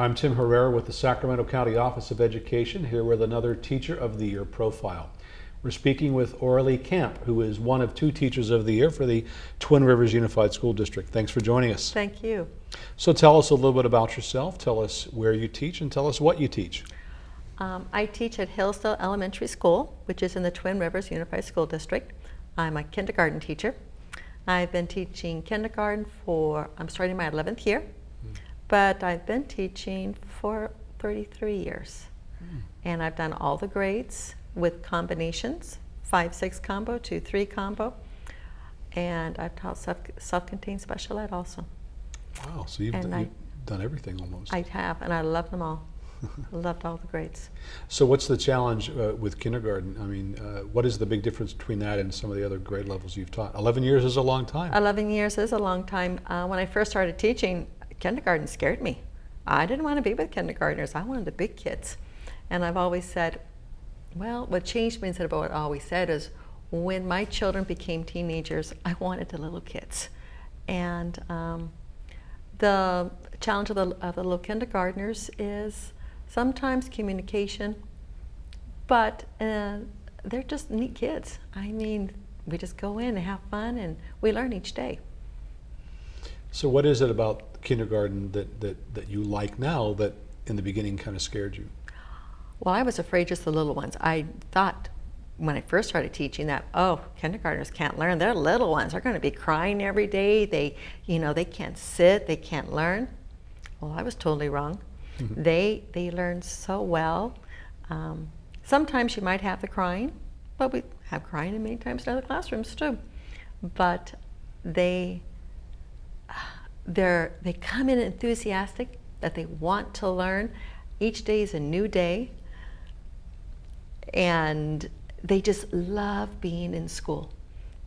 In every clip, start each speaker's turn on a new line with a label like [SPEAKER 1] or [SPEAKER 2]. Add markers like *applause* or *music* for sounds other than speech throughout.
[SPEAKER 1] I'm Tim Herrera with the Sacramento County Office of Education here with another Teacher of the Year profile. We're speaking with Oralee Camp, who is one of two Teachers of the Year for the Twin Rivers Unified School District. Thanks for joining us.
[SPEAKER 2] Thank you.
[SPEAKER 1] So tell us a little bit about yourself, tell us where you teach, and tell us what you teach.
[SPEAKER 2] Um, I teach at Hillsdale Elementary School, which is in the Twin Rivers Unified School District. I'm a kindergarten teacher. I've been teaching kindergarten for, I'm starting my 11th year, but I've been teaching for 33 years. And I've done all the grades with combinations, 5-6 combo, 2-3 combo, and I've taught self- self-contained special ed also.
[SPEAKER 1] Wow, so you've,
[SPEAKER 2] And
[SPEAKER 1] d-
[SPEAKER 2] I-
[SPEAKER 1] you've done everything almost.
[SPEAKER 2] I have, and I love them all. *laughs* Loved all the grades.
[SPEAKER 1] so what's the challenge uh, with kindergarten? I mean, uh, what is the big difference between that and some of the other grade levels you've taught? 11 years is a long time.
[SPEAKER 2] 11 years is a long time. Uh, when I first started teaching, kindergarten scared me. I didn't want to be with kindergartners. I wanted the big kids. And I've always said, well, what changed me instead of what I always said is when my children became teenagers, I wanted the little kids. And um, the challenge of the, of the little kindergartners is sometimes communication, but uh, they're just neat kids. I mean, we just go in and have fun and we learn each day.
[SPEAKER 1] So what is it about kindergarten that, that, that you like now that in the beginning kind of scared you?
[SPEAKER 2] Well, I was afraid just the little ones. I thought when I first started teaching that, oh, kindergartners can't learn. They're little ones. They're going to be crying every day. They, you know, they can't sit. They can't learn. Well, I was totally wrong. They, they learn so well. Um, sometimes you might have the crying, but we have crying in many times in other classrooms too. But they, they're, they come in enthusiastic that they want to learn. Each day is a new day. And they just love being in school,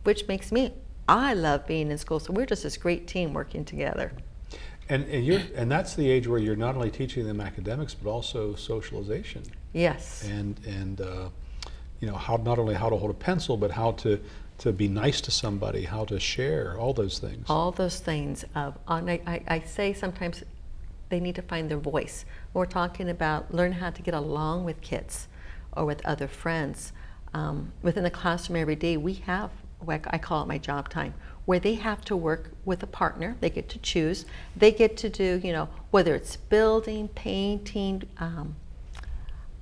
[SPEAKER 2] which makes me, I love being in school. So we're just this great team working together.
[SPEAKER 1] And, and, you're, and that's the age where you're not only teaching them academics, but also socialization.
[SPEAKER 2] Yes.
[SPEAKER 1] And, and uh, you know, how, not only how to hold a pencil, but how to, to be nice to somebody, how to share, all those things.
[SPEAKER 2] all those things of I, I, I say sometimes they need to find their voice we're talking about learn how to get along with kids or with other friends um, within the classroom every day we have what i call it my job time where they have to work with a partner they get to choose they get to do you know whether it's building painting um,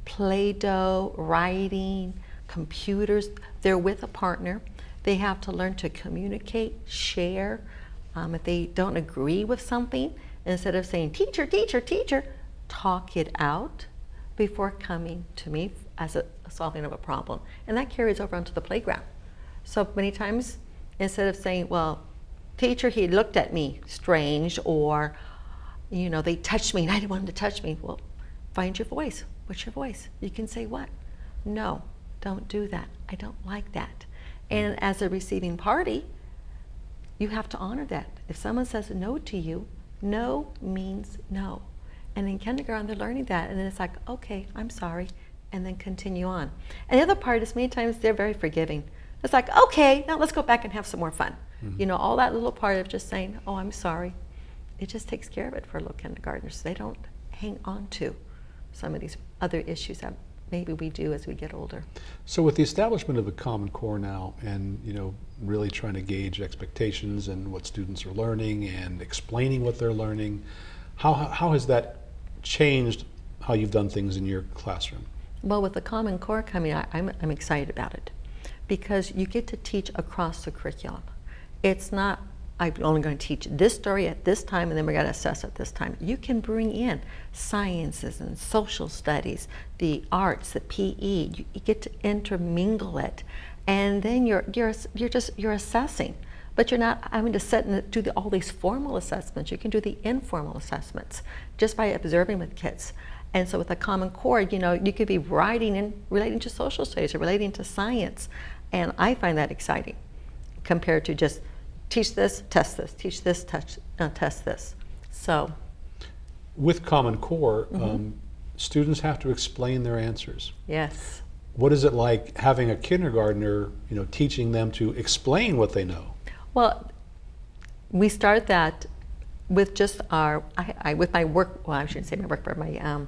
[SPEAKER 2] Play-Doh, writing, computers. They're with a partner. They have to learn to communicate, share. Um, if they don't agree with something, instead of saying, teacher, teacher, teacher, talk it out before coming to me as a, a solving of a problem. And that carries over onto the playground. So many times, instead of saying, well, teacher, he looked at me strange, or, you know, they touched me and I didn't want them to touch me. Well, find your voice. What's your voice? You can say what? No, don't do that. I don't like that. And as a receiving party, you have to honor that. If someone says no to you, no means no. And in kindergarten, they're learning that. And then it's like, okay, I'm sorry. And then continue on. And the other part is many times they're very forgiving. It's like, okay, now let's go back and have some more fun. Mm-hmm. You know, all that little part of just saying, oh, I'm sorry. It just takes care of it for little kindergartners. They don't hang on to some of these other issues that maybe we do as we get older.
[SPEAKER 1] So with the establishment of the Common Core now and, you know, really trying to gauge expectations and what students are learning and explaining what they're learning, how, how has that changed how you've done things in your classroom?
[SPEAKER 2] Well, with the Common Core coming, I, I'm, I'm excited about it because you get to teach across the curriculum. It's not, I'm only going to teach this story at this time and then we're going to assess at this time. You can bring in sciences and social studies, the arts, the PE. You, you get to intermingle it. And then you're, you're, you're just, you're assessing. But you're not having to sit and do the, all these formal assessments. You can do the informal assessments just by observing with kids. And so with a Common Core, you know, you could be writing and relating to social studies or relating to science. And I find that exciting compared to just teach this, test this, teach this, touch, uh, test this. So,
[SPEAKER 1] With Common Core, um, students have to explain their answers.
[SPEAKER 2] yes.
[SPEAKER 1] What is it like having a kindergartner, you know, teaching them to explain what they know?
[SPEAKER 2] Well, we start that with just our, I, I, with my work, well, I shouldn't say my work, but my, um,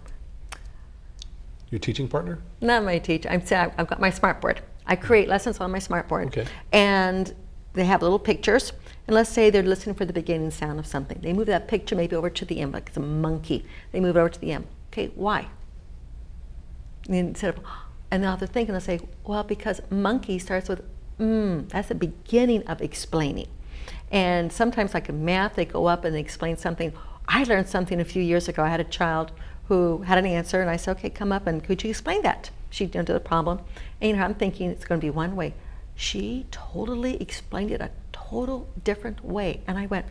[SPEAKER 1] Your teaching partner?
[SPEAKER 2] not my teacher, I'm saying I've got my smartboard. I create lessons on my smartboard.
[SPEAKER 1] Okay.
[SPEAKER 2] And they have little pictures. And let's say they're listening for the beginning sound of something. They move that picture maybe over to the M, like it's a monkey. They move it over to the M. Okay, why? And instead of, *gasps* and now they're thinking, they'll say, well, because monkey starts with mm, that's the beginning of explaining. And sometimes, like in math, they go up and they explain something. I learned something a few years ago. I had a child who had an answer, and I said, okay, come up and could you explain that? She did the problem. And you know, I'm thinking it's going to be one way. She totally explained it a total different way. And I went,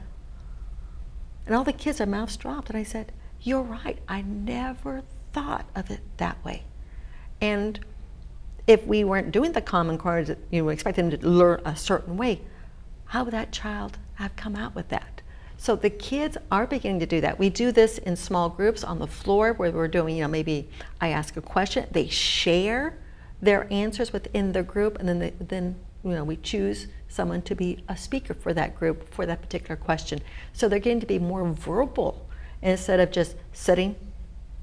[SPEAKER 2] and all the kids, their mouths dropped. And I said, You're right. I never thought of it that way. And if we weren't doing the Common Core, you know, expect them to learn a certain way, how would that child have come out with that? So the kids are beginning to do that. We do this in small groups on the floor where we're doing, you know, maybe I ask a question, they share their answers within the group, and then they, then you know we choose someone to be a speaker for that group for that particular question. So they're getting to be more verbal instead of just sitting,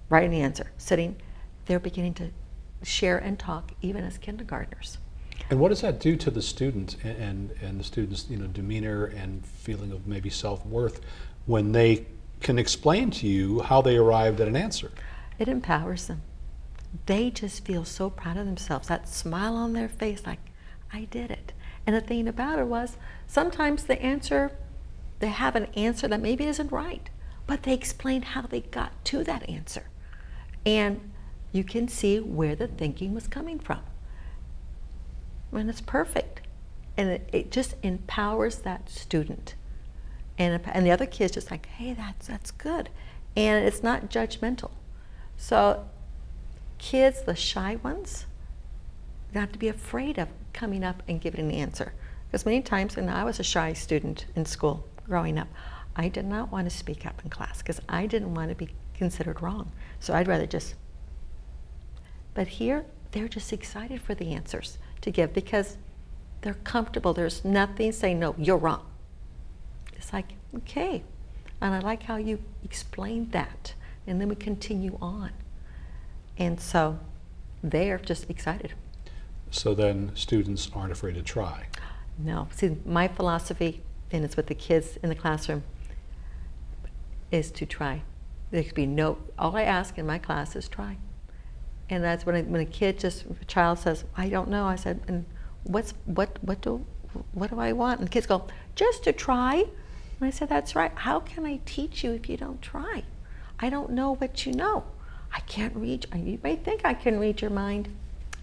[SPEAKER 2] writing the answer, sitting. They're beginning to share and talk even as kindergartners.
[SPEAKER 1] And what does that do to the student and, and, and the student's you know, demeanor and feeling of maybe self-worth when they can explain to you how they arrived at an answer?
[SPEAKER 2] It empowers them. They just feel so proud of themselves. That smile on their face, like, I did it. And the thing about it was, sometimes the answer, they have an answer that maybe isn't right, but they explain how they got to that answer. And you can see where the thinking was coming from. And it's perfect. And it, it just empowers that student. And, and the other kid's just like, hey, that's, that's good. And it's not judgmental. So kids, the shy ones, not to be afraid of coming up and giving an answer. Because many times, and I was a shy student in school growing up, I did not want to speak up in class because I didn't want to be considered wrong. So I'd rather just. But here, they're just excited for the answers to give because they're comfortable. There's nothing saying, no, you're wrong. It's like, okay. And I like how you explained that. And then we continue on. And so they're just excited.
[SPEAKER 1] So then students aren't afraid to try.
[SPEAKER 2] No. See, my philosophy, and it's with the kids in the classroom, is to try. There could be no, all I ask in my class is try. And that's when, I, when a kid just, a child says, I don't know, I said, and what's, what, what do, what do I want? And the kids go, just to try. And I said, that's right. How can I teach you if you don't try? I don't know what you know. I can't read, you may think I can read your mind,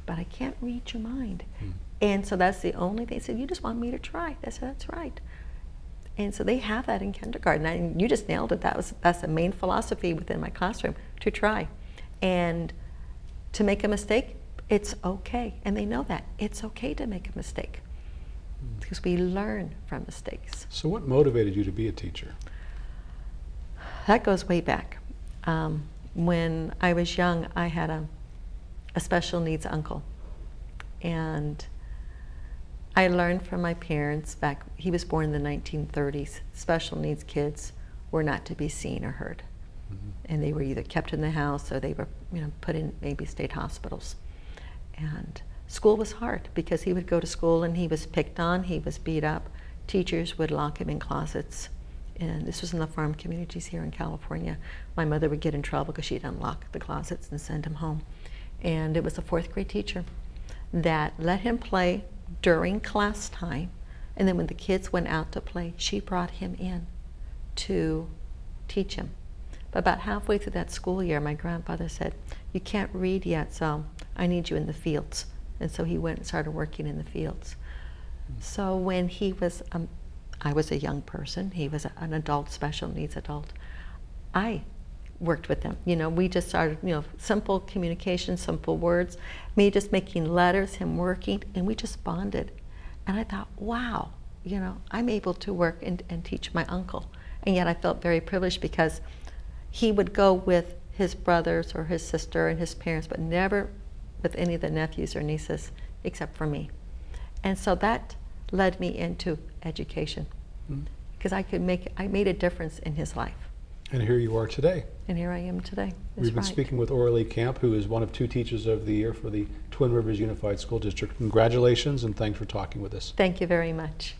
[SPEAKER 2] but I can't read your mind. Hmm. And so that's the only thing. They said, you just want me to try. I said, that's right. And so they have that in kindergarten. And you just nailed it. That was that's the main philosophy within my classroom to try, and to make a mistake. It's okay, and they know that it's okay to make a mistake because we learn from mistakes.
[SPEAKER 1] So, what motivated you to be a teacher?
[SPEAKER 2] That goes way back. Um, when I was young, I had a, a special needs uncle, and I learned from my parents back, he was born in the 1930s, special needs kids were not to be seen or heard. Mm -hmm. And they were either kept in the house or they were you know, put in maybe state hospitals. And school was hard because he would go to school and he was picked on, he was beat up. Teachers would lock him in closets. And this was in the farm communities here in California. My mother would get in trouble because she'd unlock the closets and send him home. And it was a fourth grade teacher that let him play during class time. And then when the kids went out to play, she brought him in to teach him. But about halfway through that school year, my grandfather said, you can't read yet, so I need you in the fields. And so he went and started working in the fields. So when he was, um, I was a young person, he was an adult, special needs adult, I worked with them. You know, we just started, you know, simple communication, simple words, me just making letters, him working, and we just bonded. And I thought, wow, you know, I'm able to work and, and teach my uncle. And yet I felt very privileged because he would go with his brothers or his sister and his parents, but never with any of the nephews or nieces except for me. And so that led me into education. Hmm. Because because I could make, I made a difference in his life.
[SPEAKER 1] And here you are today.
[SPEAKER 2] And here I am today. That's
[SPEAKER 1] We've been
[SPEAKER 2] right.
[SPEAKER 1] speaking with Orly Camp, who is one of two Teachers of the Year for the Twin Rivers Unified School District. Congratulations and thanks for talking with us.
[SPEAKER 2] Thank you very much.